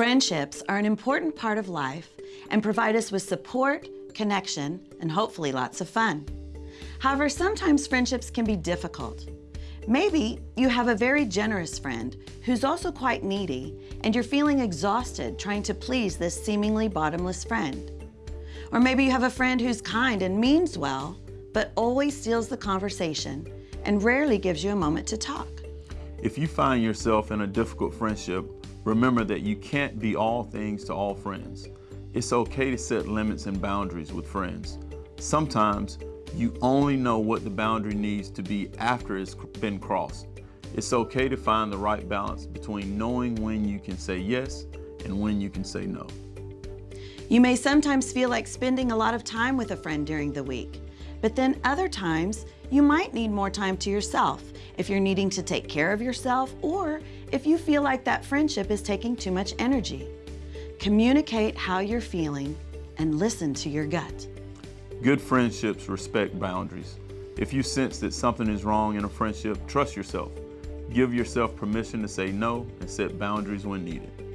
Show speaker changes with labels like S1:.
S1: Friendships are an important part of life and provide us with support, connection, and hopefully lots of fun. However, sometimes friendships can be difficult. Maybe you have a very generous friend who's also quite needy and you're feeling exhausted trying to please this seemingly bottomless friend. Or maybe you have a friend who's kind and means well, but always steals the conversation and rarely gives you a moment to talk.
S2: If you find yourself in a difficult friendship, remember that you can't be all things to all friends. It's okay to set limits and boundaries with friends. Sometimes you only know what the boundary needs to be after it's been crossed. It's okay to find the right balance between knowing when you can say yes and when you can say no.
S1: You may sometimes feel like spending a lot of time with a friend during the week, but then other times you might need more time to yourself if you're needing to take care of yourself or if you feel like that friendship is taking too much energy. Communicate how you're feeling and listen to your gut.
S2: Good friendships respect boundaries. If you sense that something is wrong in a friendship, trust yourself. Give yourself permission to say no and set boundaries when needed.